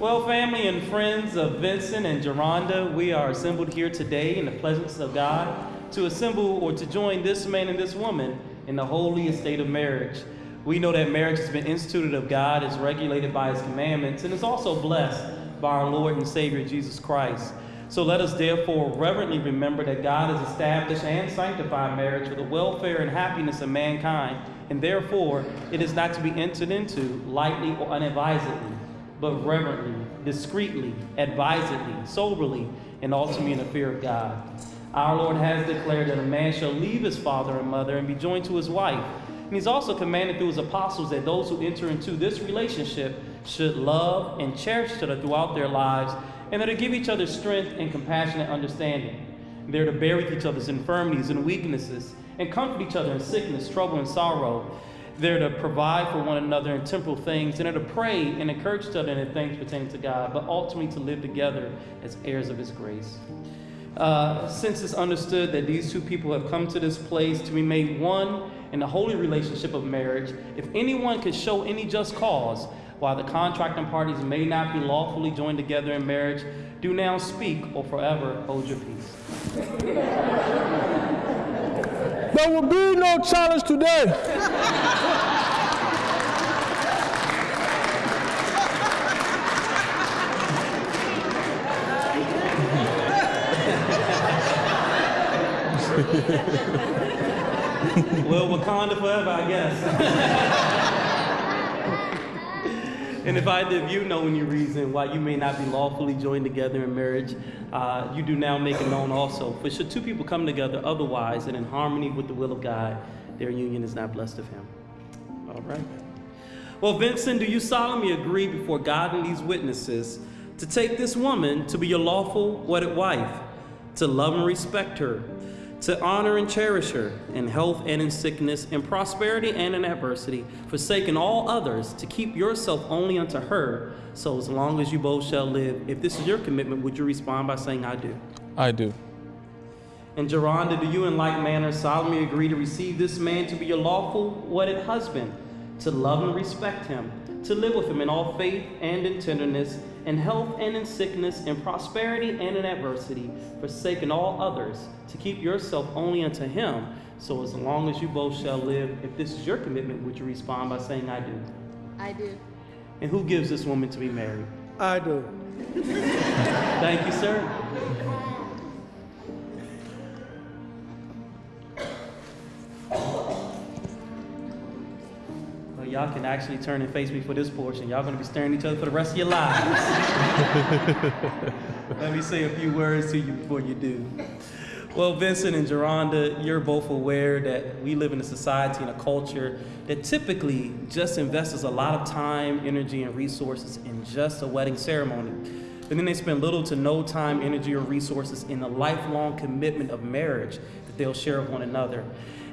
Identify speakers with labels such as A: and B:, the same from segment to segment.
A: Well, family and friends of Vincent and Geronda, we are assembled here today in the presence of God to assemble or to join this man and this woman in the holy estate of marriage. We know that marriage has been instituted of God, is regulated by his commandments, and is also blessed by our Lord and Savior Jesus Christ. So let us therefore reverently remember that God has established and sanctified marriage for the welfare and happiness of mankind, and therefore it is not to be entered into lightly or unadvisedly, but reverently, discreetly, advisedly, soberly, and ultimately in the fear of God. Our Lord has declared that a man shall leave his father and mother and be joined to his wife. And he's also commanded through his apostles that those who enter into this relationship should love and cherish each other throughout their lives, and that to give each other strength and compassionate understanding. They're to bear with each other's infirmities and weaknesses, and comfort each other in sickness, trouble, and sorrow. They're to provide for one another in temporal things, and to pray and encourage each other in things pertaining to God, but ultimately to live together as heirs of His grace. Uh, since it's understood that these two people have come to this place to be made one in the holy relationship of marriage, if anyone could show any just cause while the contracting parties may not be lawfully joined together in marriage, do now speak or forever hold your peace.
B: There will be no challenge today.
A: well, Wakanda forever, I guess. and if either of you know any reason why you may not be lawfully joined together in marriage, uh, you do now make it known also. For should two people come together otherwise and in harmony with the will of God, their union is not blessed of him. All right. Well, Vincent, do you solemnly agree before God and these witnesses to take this woman to be your lawful wedded wife, to love and respect her, to honor and cherish her in health and in sickness, in prosperity and in adversity, forsaking all others, to keep yourself only unto her, so as long as you both shall live. If this is your commitment, would you respond by saying, I do?
B: I do.
A: And Geronda, do you in like manner solemnly agree to receive this man to be your lawful wedded husband, to love and respect him, to live with him in all faith and in tenderness, in health and in sickness, in prosperity and in adversity, forsaking all others, to keep yourself only unto him, so as long as you both shall live. If this is your commitment, would you respond by saying, I do?
C: I do.
A: And who gives this woman to be married?
B: I do.
A: Thank you, sir. Y'all can actually turn and face me for this portion. Y'all gonna be staring at each other for the rest of your lives. Let me say a few words to you before you do. Well, Vincent and Geronda, you're both aware that we live in a society and a culture that typically just invests a lot of time, energy, and resources in just a wedding ceremony. But then they spend little to no time, energy, or resources in the lifelong commitment of marriage that they'll share with one another.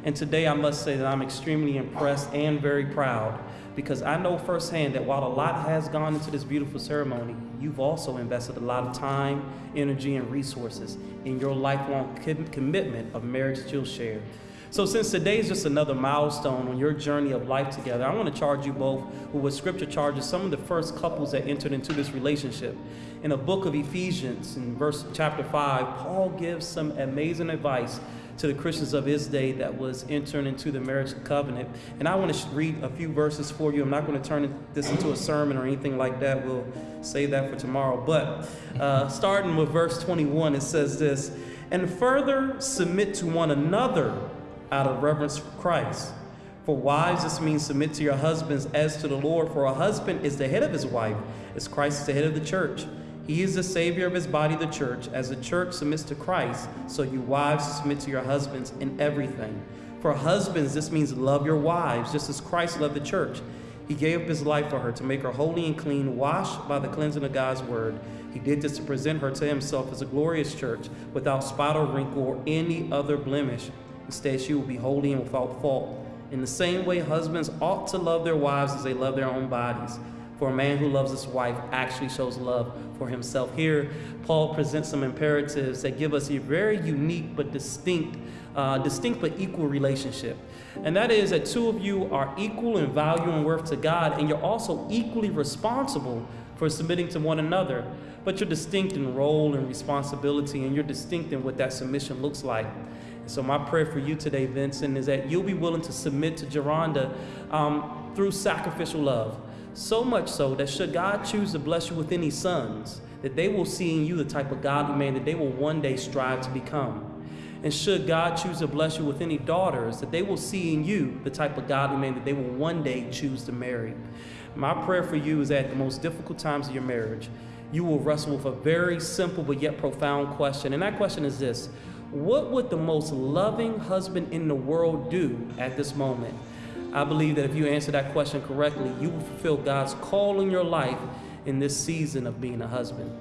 A: And today I must say that I'm extremely impressed and very proud because I know firsthand that while a lot has gone into this beautiful ceremony, you've also invested a lot of time, energy, and resources in your lifelong commitment of marriage that you'll share. So, since today is just another milestone on your journey of life together, I want to charge you both with what Scripture charges some of the first couples that entered into this relationship. In the book of Ephesians, in verse chapter 5, Paul gives some amazing advice to the Christians of his day that was entering into the marriage covenant. And I want to read a few verses for you. I'm not going to turn this into a sermon or anything like that. We'll save that for tomorrow. But uh, starting with verse 21, it says this And further submit to one another out of reverence for Christ. For wives, this means submit to your husbands as to the Lord. For a husband is the head of his wife, as Christ is the head of the church. He is the Savior of his body, the church. As the church submits to Christ, so you wives submit to your husbands in everything. For husbands, this means love your wives, just as Christ loved the church. He gave up his life for her to make her holy and clean, washed by the cleansing of God's word. He did this to present her to himself as a glorious church, without spot or wrinkle or any other blemish. Instead, she will be holy and without fault. In the same way, husbands ought to love their wives as they love their own bodies. For a man who loves his wife actually shows love for himself. Here, Paul presents some imperatives that give us a very unique but distinct, uh, distinct but equal relationship. And that is that two of you are equal in value and worth to God, and you're also equally responsible for submitting to one another. But you're distinct in role and responsibility, and you're distinct in what that submission looks like. So my prayer for you today, Vincent, is that you'll be willing to submit to Geronda um, through sacrificial love. So much so that should God choose to bless you with any sons, that they will see in you the type of godly man that they will one day strive to become. And should God choose to bless you with any daughters, that they will see in you the type of godly man that they will one day choose to marry. My prayer for you is that at the most difficult times of your marriage, you will wrestle with a very simple but yet profound question. And that question is this What would the most loving husband in the world do at this moment? I believe that if you answer that question correctly, you will fulfill God's call in your life in this season of being a husband.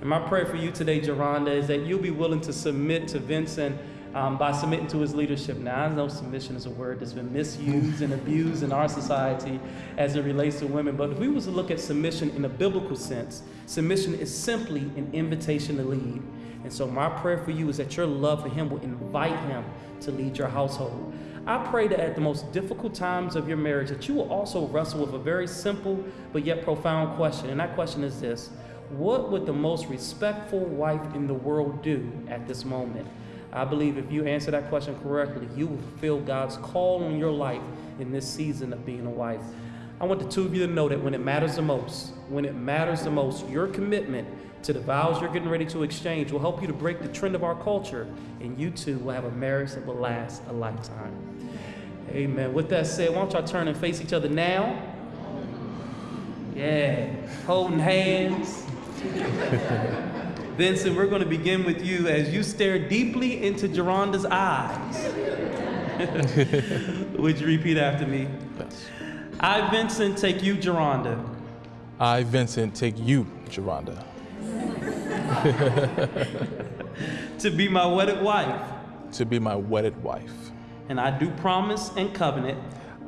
A: And my prayer for you today, Geronda, is that you'll be willing to submit to Vincent um, by submitting to his leadership. Now, I know submission is a word that's been misused and abused in our society as it relates to women, but if we was to look at submission in a biblical sense, submission is simply an invitation to lead. And so my prayer for you is that your love for him will invite him to lead your household. I pray that at the most difficult times of your marriage that you will also wrestle with a very simple but yet profound question. And that question is this What would the most respectful wife in the world do at this moment? I believe if you answer that question correctly, you will fulfill God's call on your life in this season of being a wife. I want the two of you to know that when it matters the most, when it matters the most, your commitment to the vows you're getting ready to exchange will help you to break the trend of our culture, and you too will have a marriage that will last a lifetime. Amen. With that said, why don't y'all turn and face each other now? Yeah, holding hands. Vincent, we're going to begin with you as you stare deeply into Geronda's eyes. Would you repeat after me?
C: Yes.
A: I, Vincent, take you, Geronda,
C: I, Vincent, take you, Geronda,
A: to be my wedded wife,
C: to be my wedded wife,
A: and I do promise and covenant.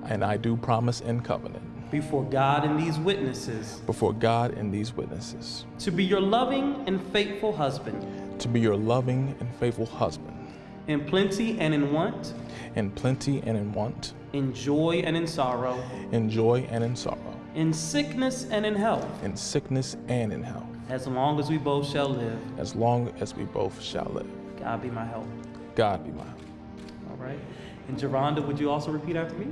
C: And I do promise and covenant.
A: Before God and these witnesses.
C: Before God and these witnesses.
A: To be your loving and faithful husband.
C: To be your loving and faithful husband,
A: in plenty and in want,
C: in plenty and in want,
A: in joy and in sorrow,
C: in joy and in sorrow,
A: in sickness and in health,
C: in sickness and in health,
A: as long as we both shall live.
C: as long as we both shall live.
A: God be my help.
C: God be my help.
A: All right. And Geronda, would you also repeat after me?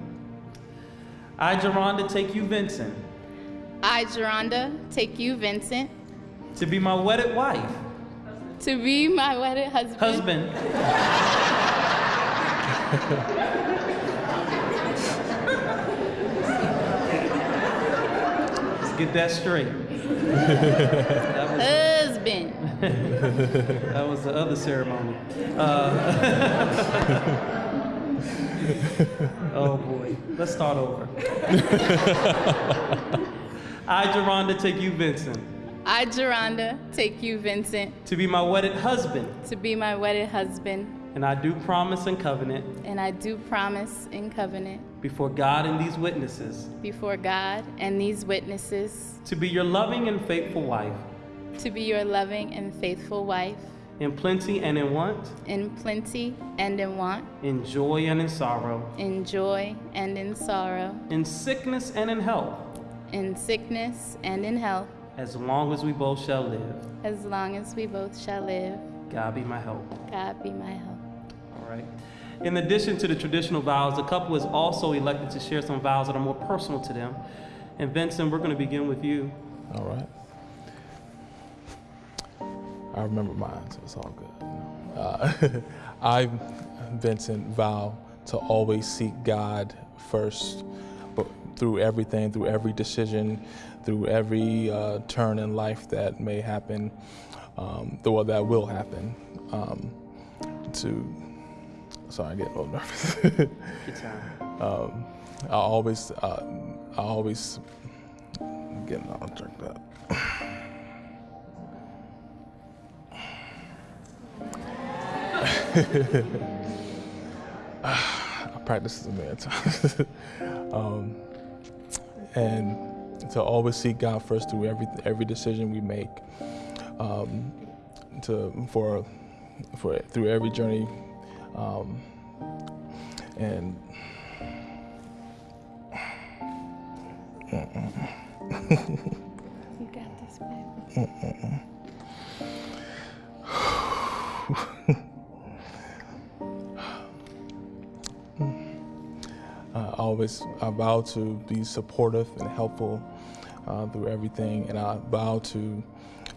A: I, Geronda, take you, Vincent,
D: I, Geronda, take you, Vincent,
A: to be my wedded wife,
D: to be my wedded husband,
A: husband, get that straight. That was,
D: husband.
A: that was the other ceremony. Uh, oh boy. Let's start over. I, Geronda, take you, Vincent,
D: I, Geronda, take you, Vincent,
A: to be my wedded husband,
D: to be my wedded husband,
A: and I do promise and covenant
D: and I do promise and covenant
A: before God and these witnesses
D: before God and these witnesses
A: to be your loving and faithful wife,
D: to be your loving and faithful wife,
A: in plenty and in want,
D: in plenty and in want,
A: in joy and in sorrow,
D: in joy and in sorrow,
A: in sickness and in health,
D: in sickness and in health,
A: as long as we both shall live.
D: as long as we both shall live.
A: God be my help.
D: God be my help.
A: All right. In addition to the traditional vows, the couple is also elected to share some vows that are more personal to them. And Vincent, we're going to begin with you.
C: All right. I remember mine, so it's all good. Uh, I, Vincent, vow to always seek God first, but through everything, through every decision, through every uh, turn in life that may happen, um, or that will happen. Um, to, sorry, I get a little nervous.
A: Good time.
C: um, I always, uh, I always, I'm getting all jerked up. I practice a million times. um, and to always seek God first through every every decision we make. Um, to for for through every journey, um, and.
D: You got this, babe.
C: uh, always I vow to be supportive and helpful uh, through everything, and I vow to,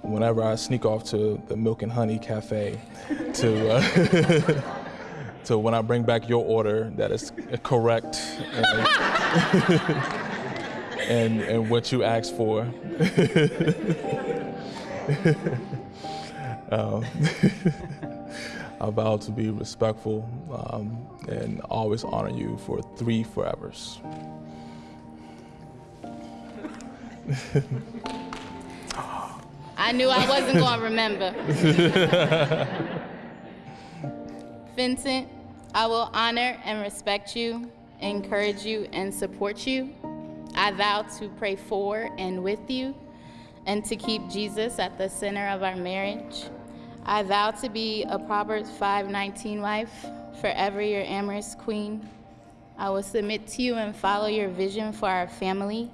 C: whenever I sneak off to the Milk and Honey Cafe, to uh, to when I bring back your order, that is correct and and, and what you asked for. um, I vow to be respectful um, and always honor you for three forevers.
D: I knew I wasn't going to remember. Vincent, I will honor and respect you, encourage you, and support you. I vow to pray for and with you, and to keep Jesus at the center of our marriage. I vow to be a Proverbs 5:19 wife, forever your amorous queen. I will submit to you and follow your vision for our family.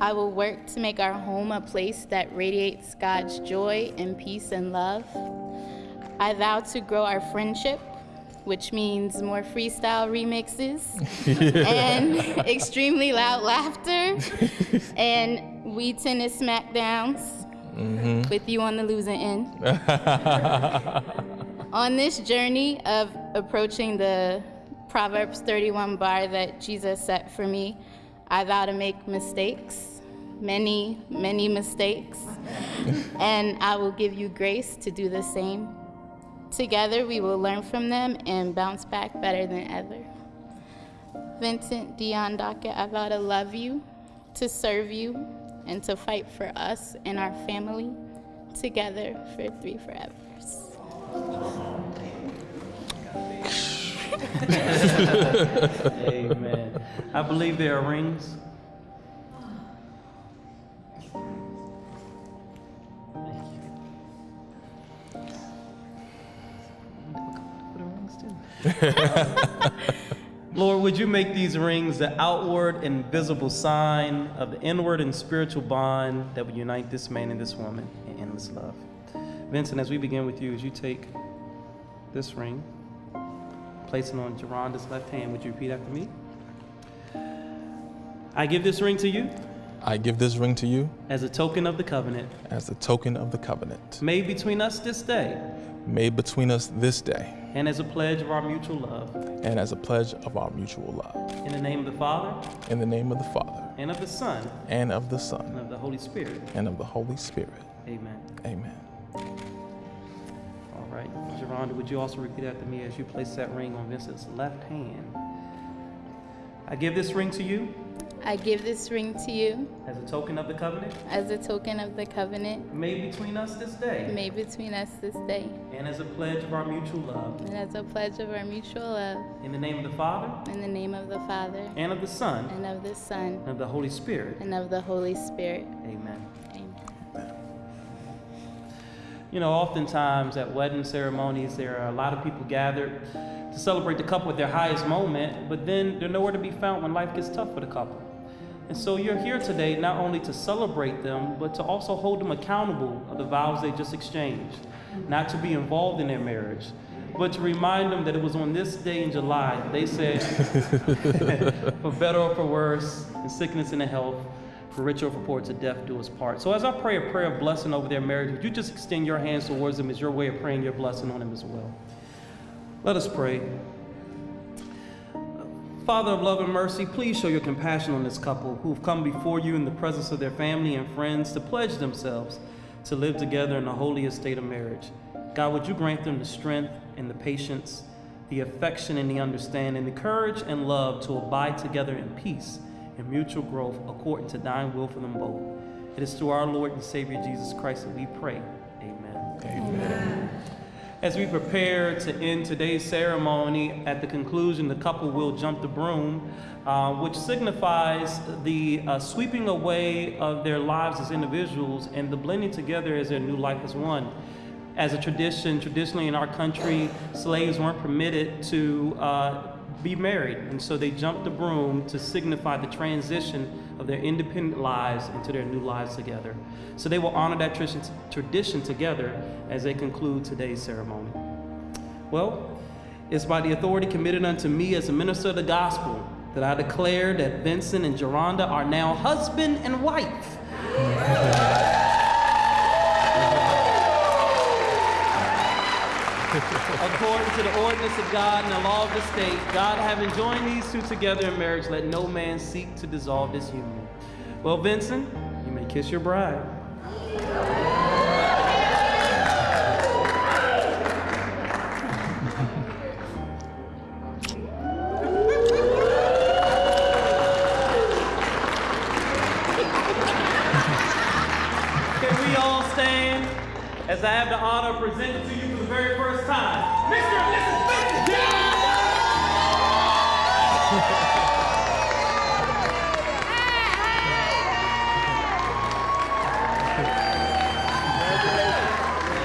D: I will work to make our home a place that radiates God's joy and peace and love. I vow to grow our friendship, which means more freestyle remixes and extremely loud laughter and Wii tennis smackdowns mm-hmm. with you on the losing end. on this journey of approaching the Proverbs 31 bar that Jesus set for me, I vow to make mistakes, many, many mistakes, and I will give you grace to do the same. Together, we will learn from them and bounce back better than ever. Vincent Dion Dockett, I vow to love you, to serve you, and to fight for us and our family together for three forevers.
A: Amen. I believe there are rings. Lord, would you make these rings the outward and visible sign of the inward and spiritual bond that would unite this man and this woman in endless love? Vincent, as we begin with you, as you take this ring, place it on Geronda's left hand, would you repeat after me? I give this ring to you
C: I give this ring to you
A: as a token of the covenant
C: as a token of the covenant
A: made between us this day
C: made between us this day
A: and as a pledge of our mutual love.
C: and as a pledge of our mutual love.
A: In the name of the Father,
C: In the name of the Father,
A: and of the Son,
C: and of the Son.
A: and of the Holy Spirit.
C: and of the Holy Spirit.
A: Amen.
C: Amen.
A: All right. Geronda, would you also repeat after me as you place that ring on Vincent's left hand? I give this ring to you
D: I give this ring to you
A: as a token of the covenant
D: as a token of the covenant
A: made between us this day
D: made between us this day,
A: and as a pledge of our mutual love.
D: and as a pledge of our mutual love.
A: In the name of the Father,
D: In the name of the Father,
A: and of the Son,
D: and of the Son,
A: and of the Holy Spirit.
D: and of the Holy Spirit.
A: Amen.
D: Amen.
A: You know, oftentimes at wedding ceremonies, there are a lot of people gathered to celebrate the couple at their highest moment, but then they're nowhere to be found when life gets tough for the couple. And so you're here today not only to celebrate them, but to also hold them accountable of the vows they just exchanged, not to be involved in their marriage, but to remind them that it was on this day in July they said, for better or for worse, in sickness and in health, for richer or for poor, to death do us part. So as I pray a prayer of blessing over their marriage, would you just extend your hands towards them as your way of praying your blessing on them as well? Let us pray. Father of love and mercy, please show your compassion on this couple who have come before you in the presence of their family and friends to pledge themselves to live together in the holiest state of marriage. God, would you grant them the strength and the patience, the affection and the understanding, the courage and love to abide together in peace and mutual growth according to thine will for them both. It is through our Lord and Savior Jesus Christ that we pray. Amen.
C: Amen.
A: As we prepare to end today's ceremony, at the conclusion, the couple will jump the broom, uh, which signifies the uh, sweeping away of their lives as individuals and the blending together as their new life as one. As a tradition, traditionally in our country, slaves weren't permitted to uh, be married, and so they jumped the broom to signify the transition of their independent lives into their new lives together. So they will honor that tradition, together as they conclude today's ceremony. Well, it's by the authority committed unto me as a minister of the gospel that I declare that Vincent and Geronda are now husband and wife. According to the ordinance of God and the law of the state, God having joined these two together in marriage, let no man seek to dissolve this union. Well, Vincent, you may kiss your bride. Can we all stand as I have the honor of presenting to you for the very first time, Mr. and Mrs. Vincent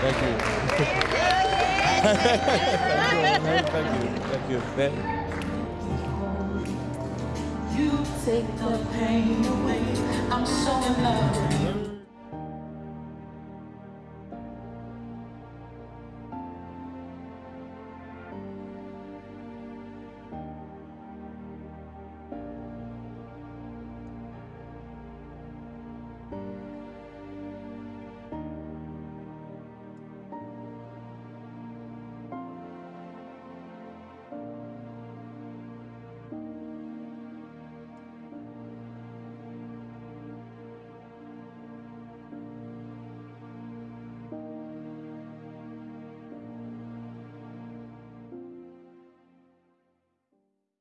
C: Thank you. Thank you. Thank you. Thank you.
E: You take the pain away. I'm so in love with you.